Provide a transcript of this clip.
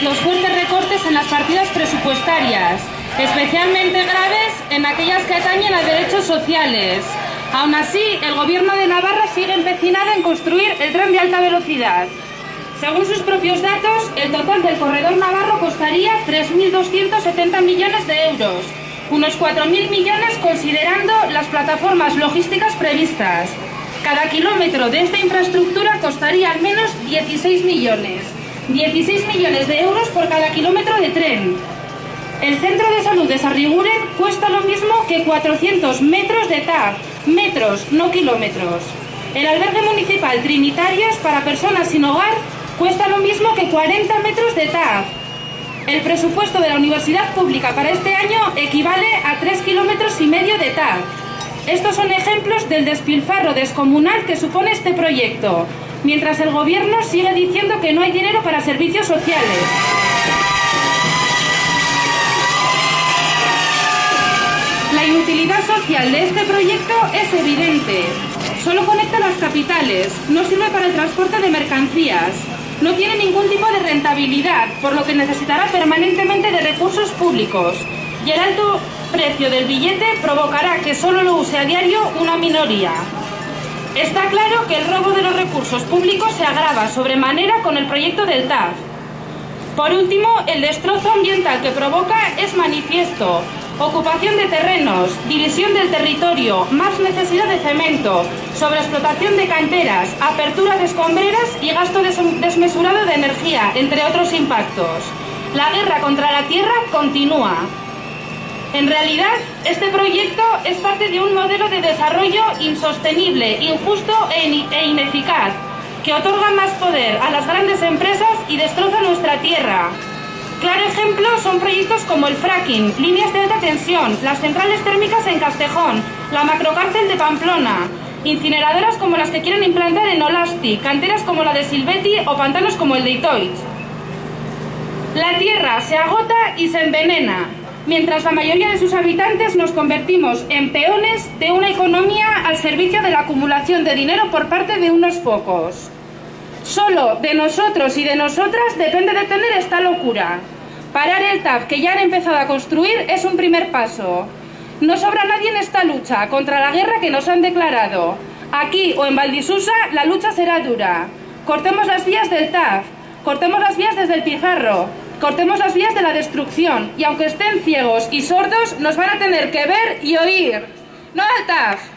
recortes en las partidas presupuestarias, especialmente graves en aquellas que atañen a derechos sociales. Aún así, el Gobierno de Navarra sigue empecinado en construir el tren de alta velocidad. Según sus propios datos, el total del corredor navarro costaría 3.270 millones de euros, unos 4.000 millones considerando las plataformas logísticas previstas. Cada kilómetro de esta infraestructura costaría al menos 16 millones. 16 millones de euros por cada kilómetro de tren. El centro de salud de Sarriguren cuesta lo mismo que 400 metros de TAG, metros, no kilómetros. El albergue municipal Trinitarios para personas sin hogar cuesta lo mismo que 40 metros de TAG. El presupuesto de la universidad pública para este año equivale a 3 kilómetros y medio de TAG. Estos son ejemplos del despilfarro descomunal que supone este proyecto, mientras el gobierno sigue diciendo que no hay dinero para servicios sociales. La inutilidad social de este proyecto es evidente. Solo conecta las capitales, no sirve para el transporte de mercancías, no tiene ningún tipo de rentabilidad, por lo que necesitará permanentemente de recursos públicos. Y el alto precio del billete provocará que solo lo use a diario una minoría. Está claro que el robo de los recursos públicos se agrava sobremanera con el proyecto del TAF. Por último, el destrozo ambiental que provoca es manifiesto. Ocupación de terrenos, división del territorio, más necesidad de cemento, sobreexplotación de canteras, apertura de escombreras y gasto desmesurado de energía, entre otros impactos. La guerra contra la tierra continúa. En realidad, este proyecto es parte de un modelo de desarrollo insostenible, injusto e, e ineficaz, que otorga más poder a las grandes empresas y destroza nuestra tierra. Claro ejemplo son proyectos como el fracking, líneas de alta tensión, las centrales térmicas en Castejón, la macrocárcel de Pamplona, incineradoras como las que quieren implantar en Olasti, canteras como la de Silvetti o pantanos como el de Itoich. La tierra se agota y se envenena, mientras la mayoría de sus habitantes nos convertimos en peones de una economía al servicio de la acumulación de dinero por parte de unos pocos. Solo de nosotros y de nosotras depende detener esta locura. Parar el TAP que ya han empezado a construir es un primer paso. No sobra nadie en esta lucha contra la guerra que nos han declarado. Aquí o en Valdisusa la lucha será dura. Cortemos las vías del TAF, cortemos las vías desde el Pijarro, cortemos las vías de la destrucción y aunque estén ciegos y sordos nos van a tener que ver y oír. ¡No al TAF!